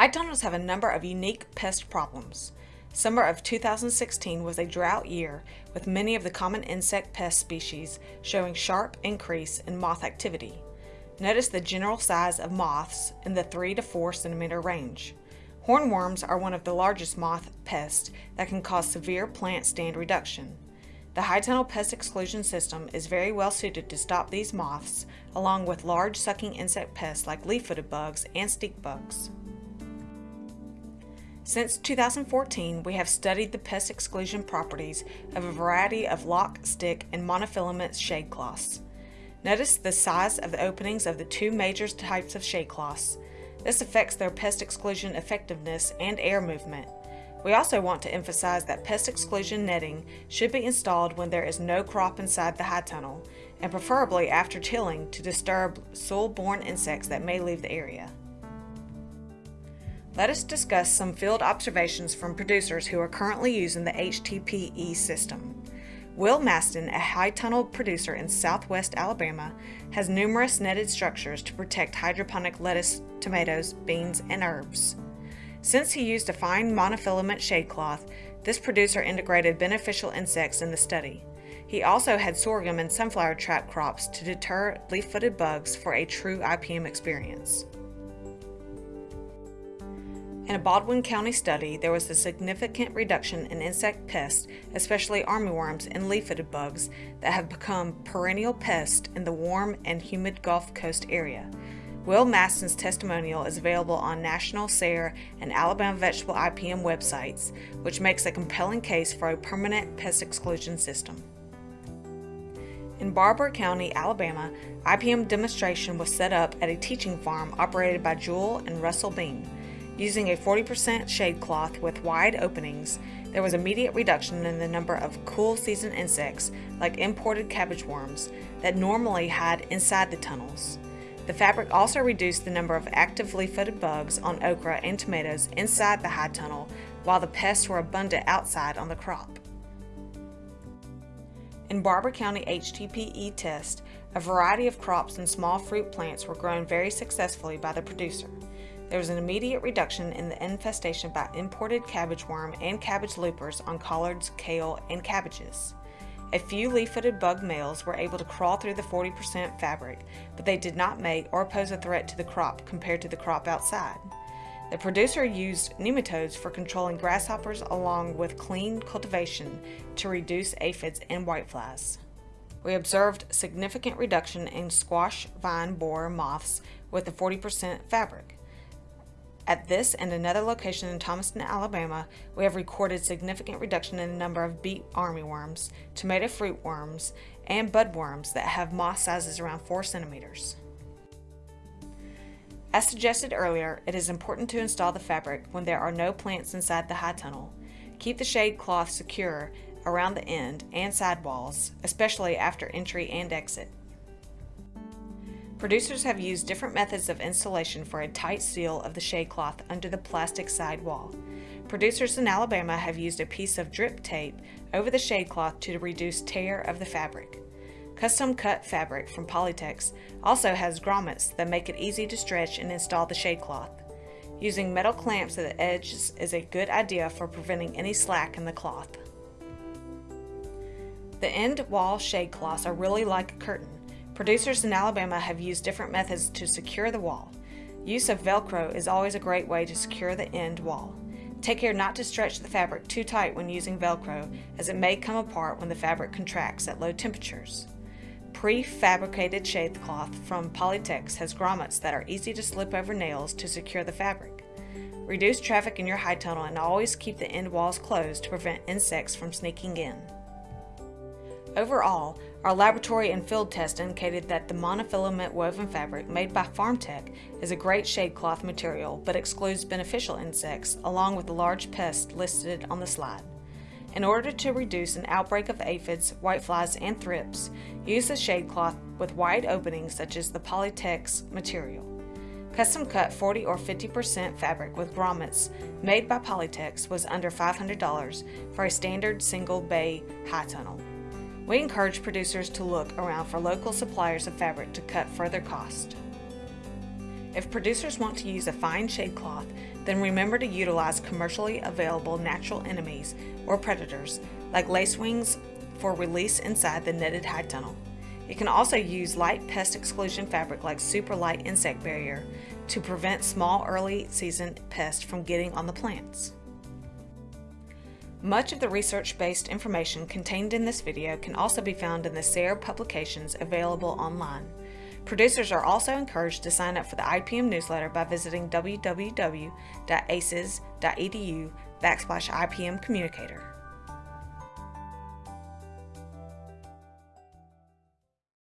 High tunnels have a number of unique pest problems. Summer of 2016 was a drought year with many of the common insect pest species showing sharp increase in moth activity. Notice the general size of moths in the 3 to 4 centimeter range. Hornworms are one of the largest moth pests that can cause severe plant stand reduction. The high tunnel pest exclusion system is very well suited to stop these moths along with large sucking insect pests like leaf-footed bugs and stink bugs. Since 2014, we have studied the pest exclusion properties of a variety of lock, stick, and monofilament shade cloths. Notice the size of the openings of the two major types of shade cloths. This affects their pest exclusion effectiveness and air movement. We also want to emphasize that pest exclusion netting should be installed when there is no crop inside the high tunnel, and preferably after tilling to disturb soil-borne insects that may leave the area. Let us discuss some field observations from producers who are currently using the HTPE system. Will Maston, a high tunnel producer in southwest Alabama, has numerous netted structures to protect hydroponic lettuce, tomatoes, beans, and herbs. Since he used a fine monofilament shade cloth, this producer integrated beneficial insects in the study. He also had sorghum and sunflower trap crops to deter leaf-footed bugs for a true IPM experience. In a Baldwin County study, there was a significant reduction in insect pests, especially armyworms and leaf-footed bugs, that have become perennial pests in the warm and humid Gulf Coast area. Will Maston's testimonial is available on National SARE and Alabama Vegetable IPM websites, which makes a compelling case for a permanent pest exclusion system. In Barbour County, Alabama, IPM demonstration was set up at a teaching farm operated by Jewel and Russell Bean. Using a 40% shade cloth with wide openings, there was immediate reduction in the number of cool season insects, like imported cabbage worms, that normally hide inside the tunnels. The fabric also reduced the number of active leaf-footed bugs on okra and tomatoes inside the high tunnel, while the pests were abundant outside on the crop. In Barbour County HTPE test, a variety of crops and small fruit plants were grown very successfully by the producer. There was an immediate reduction in the infestation by imported cabbage worm and cabbage loopers on collards, kale, and cabbages. A few leaf-footed bug males were able to crawl through the 40% fabric, but they did not mate or pose a threat to the crop compared to the crop outside. The producer used nematodes for controlling grasshoppers along with clean cultivation to reduce aphids and whiteflies. We observed significant reduction in squash vine borer moths with the 40% fabric. At this and another location in Thomaston, Alabama, we have recorded significant reduction in the number of beet armyworms, tomato fruit worms, and budworms that have moth sizes around 4 centimeters. As suggested earlier, it is important to install the fabric when there are no plants inside the high tunnel. Keep the shade cloth secure around the end and side walls, especially after entry and exit. Producers have used different methods of installation for a tight seal of the shade cloth under the plastic side wall. Producers in Alabama have used a piece of drip tape over the shade cloth to reduce tear of the fabric. Custom cut fabric from Polytex also has grommets that make it easy to stretch and install the shade cloth. Using metal clamps at the edges is a good idea for preventing any slack in the cloth. The end wall shade cloths are really like a curtain. Producers in Alabama have used different methods to secure the wall. Use of Velcro is always a great way to secure the end wall. Take care not to stretch the fabric too tight when using Velcro as it may come apart when the fabric contracts at low temperatures. Prefabricated shade cloth from Polytex has grommets that are easy to slip over nails to secure the fabric. Reduce traffic in your high tunnel and always keep the end walls closed to prevent insects from sneaking in. Overall, our laboratory and field test indicated that the monofilament woven fabric made by FarmTek is a great shade cloth material but excludes beneficial insects along with the large pests listed on the slide. In order to reduce an outbreak of aphids, whiteflies, and thrips, use a shade cloth with wide openings such as the Polytex material. Custom cut 40 or 50% fabric with grommets made by Polytex was under $500 for a standard single bay high tunnel. We encourage producers to look around for local suppliers of fabric to cut further cost. If producers want to use a fine shade cloth, then remember to utilize commercially available natural enemies or predators like lacewings for release inside the netted high tunnel. You can also use light pest exclusion fabric like super light insect barrier to prevent small early season pests from getting on the plants. Much of the research-based information contained in this video can also be found in the SARE publications available online. Producers are also encouraged to sign up for the IPM newsletter by visiting www.aces.edu backslash IPM communicator.